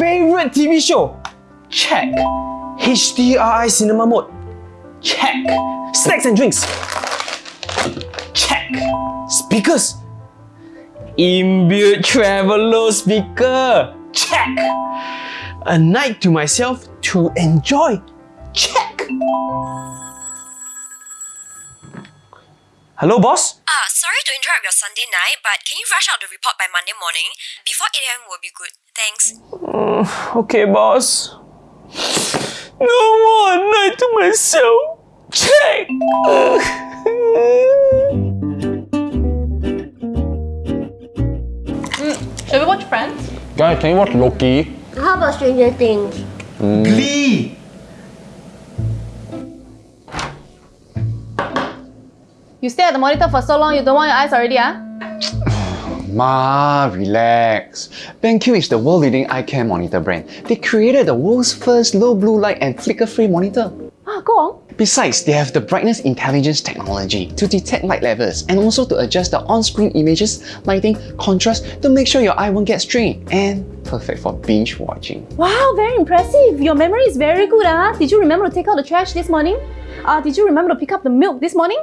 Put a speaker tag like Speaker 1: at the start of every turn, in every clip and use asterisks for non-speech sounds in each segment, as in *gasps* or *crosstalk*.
Speaker 1: Favorite TV show? Check. HDRI cinema mode? Check. Snacks and drinks? Check. Speakers? Inbuilt treVolo speaker? Check. A night to myself to enjoy? Check. Hello, boss?
Speaker 2: Ah, sorry to interrupt your Sunday night, but can you rush out the report by Monday morning? Before 8 a.m. will be good. Thanks.
Speaker 1: Mm, okay, boss. No more night to myself. Check.
Speaker 3: Mm, Shall we watch Friends?
Speaker 4: Guys, can you watch Loki?
Speaker 5: How about Stranger Things? Mm.
Speaker 1: Glee.
Speaker 3: You stay at the monitor for so long, you don't want your eyes already, ah? *sighs*
Speaker 4: Ma, relax. BenQ is the world-leading eye care monitor brand. They created the world's first low blue light and flicker-free monitor.
Speaker 3: Ah, go on.
Speaker 4: Besides, they have the brightness intelligence technology to detect light levels and also to adjust the on-screen images, lighting, contrast to make sure your eye won't get strained and perfect for binge watching.
Speaker 3: Wow, very impressive. Your memory is very good, ah. Did you remember to take out the trash this morning? Uh, did you remember to pick up the milk this morning?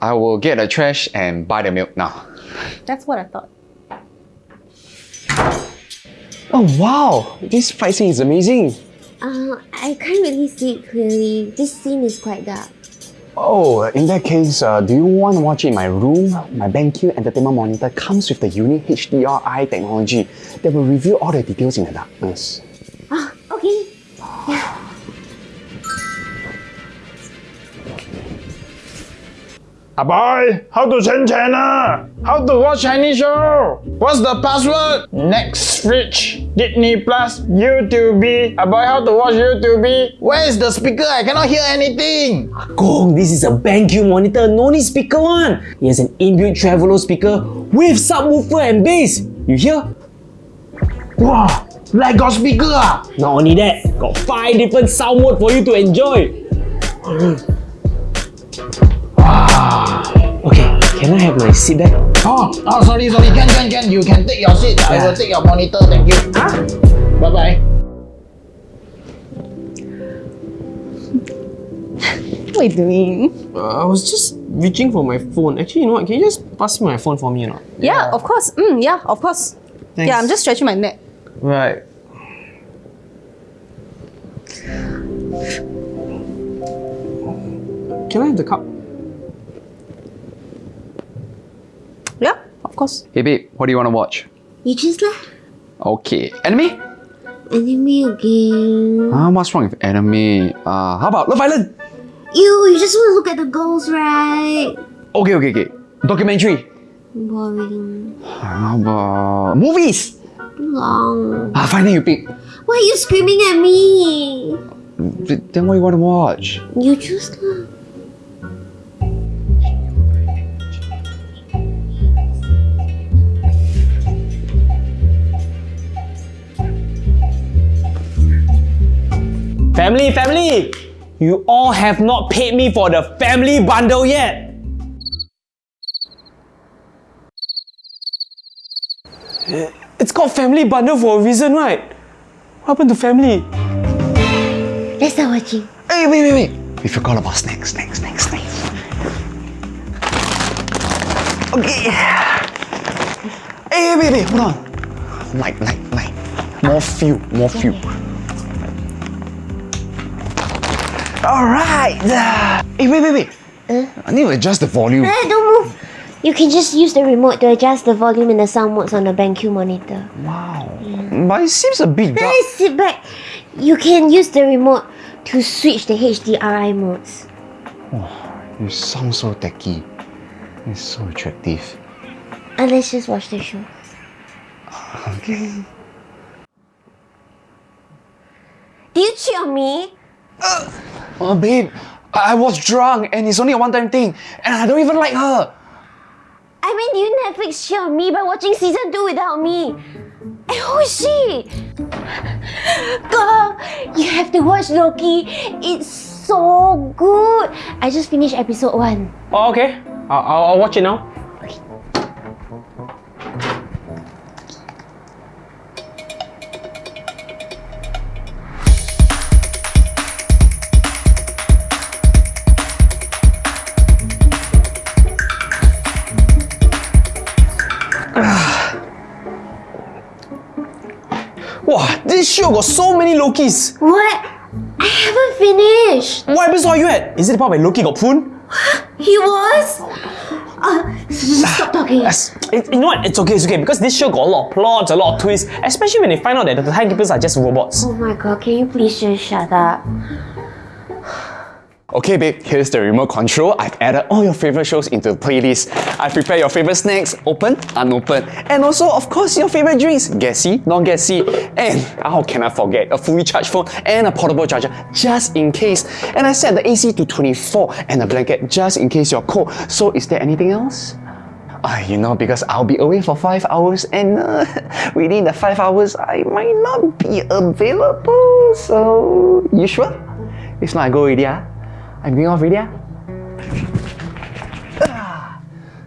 Speaker 4: I will get the trash and buy the milk now.
Speaker 3: That's what I thought.
Speaker 4: Oh wow, this fight scene is amazing.
Speaker 5: Uh, I can't really see it clearly. This scene is quite dark.
Speaker 4: Oh, in that case, uh, do you want to watch it in my room? My BenQ entertainment monitor comes with the unique HDRi technology that will reveal all the details in the darkness.
Speaker 5: Ah
Speaker 6: boy, how to change channel? How to watch Chinese show? What's the password? Netflix, Disney Plus, YouTube. Ah boy, how to watch YouTube? Where is the speaker? I cannot hear anything.
Speaker 1: Gong, this is a BenQ monitor, no need speaker one. It has an inbuilt treVolo speaker with subwoofer and bass. You hear?
Speaker 6: Wow, like got speaker ah?
Speaker 1: Not only that, got five different sound mode for you to enjoy. Okay, can I have my seat back?
Speaker 6: Oh, oh, sorry, sorry. Can, can, can. You can take your seat. I will take your monitor. Thank you.
Speaker 1: Huh?
Speaker 6: Bye bye. *laughs*
Speaker 3: What are you doing?
Speaker 1: Uh, I was just reaching for my phone. Actually, you know what? Can you just pass me my phone for me or not?
Speaker 3: Yeah, of course. Mm, yeah, of course.
Speaker 1: Thanks.
Speaker 3: Yeah, I'm just stretching my neck.
Speaker 1: Right. Can I have the cup?
Speaker 3: Yeah, of course.
Speaker 4: Hey babe, what do you want to watch?
Speaker 5: You choose lah.
Speaker 4: Okay, anime?
Speaker 5: Anime again.
Speaker 4: Ah, what's wrong with anime? Uh, how about Love Island?
Speaker 5: Ew, you just want to look at the girls, right?
Speaker 4: Okay, okay, okay. Documentary.
Speaker 5: Boring.
Speaker 4: How about movies?
Speaker 5: Long.
Speaker 4: Ah, then you pick.
Speaker 5: Why are you screaming at me?
Speaker 4: Then what do you want to watch?
Speaker 5: You choose lah.
Speaker 1: Family, family! You all have not paid me for the family bundle yet! It's called family bundle for a reason, right? What happened to family?
Speaker 5: Let's start watching.
Speaker 4: Hey, wait, wait, wait. We forgot about snacks, snacks, snacks, snacks. Okay. Hey, wait, wait, hold on. Light, light, light. More fuel, more fuel. Alright. Hey, wait, wait, wait. I need to adjust the volume.
Speaker 5: Eh, don't move. You can just use the remote to adjust the volume and the sound modes on the BenQ monitor.
Speaker 4: Wow. But it seems a bit dark.
Speaker 5: Hey, sit back. You can use the remote to switch the HDRI modes.
Speaker 4: You sound so techy. It's so attractive.
Speaker 5: And let's just watch the show. *laughs*
Speaker 4: Okay.
Speaker 5: Did you cheat on me?
Speaker 4: Oh, babe, I I was drunk and it's only a one-time thing, and I don't even like her.
Speaker 5: I mean, you Netflix cheat on me by watching season 2 without me. And who is she? Girl, you have to watch Loki. It's so good. I just finished episode 1.
Speaker 1: Oh, okay. I'll, I'll, I'll watch it now. Wow, this show got so many Lokis.
Speaker 5: What? I haven't finished.
Speaker 1: What episode are you at? Is it the part where Loki got poon? *gasps*
Speaker 5: He was? Uh, stop talking.
Speaker 1: Yes. It- you know what? It's okay, it's okay. Because this show got a lot of plots, a lot of twists, especially when they find out that the timekeepers are just robots.
Speaker 5: Oh my god, can you please just shut up?
Speaker 4: Okay babe, here's the remote control. I've added all your favorite shows into the playlist. I've prepared your favorite snacks, open, unopened, and also of course your favorite drinks, gassy, non-gassy, and how can I forget, a fully charged phone and a portable charger just in case. And I set the AC to 24 and a blanket just in case you're cold. So is there anything else? Uh, you know, because I'll be away for 5 hours and uh, *laughs* within the 5 hours I might not be available. So, you sure? If not, I go ah? I'm going off already, ah?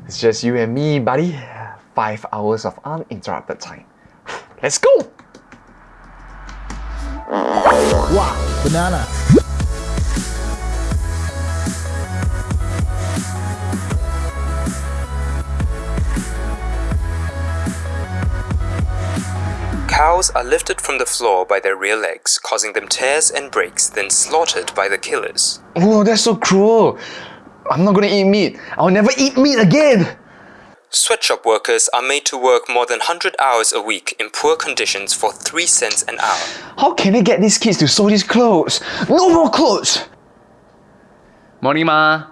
Speaker 4: It's just you and me, buddy. 5 hours of uninterrupted time. Let's go!
Speaker 6: Wow, banana.
Speaker 7: Cows are lifted from the floor by their rear legs, causing them tears and breaks, then slaughtered by the killers.
Speaker 4: Oh, that's so cruel. I'm not gonna eat meat. I'll never eat meat again.
Speaker 7: Sweatshop workers are made to work more than 100 hours a week in poor conditions for 3 cents an hour.
Speaker 4: How can I get these kids to sew these clothes? No more clothes! Morning, Ma.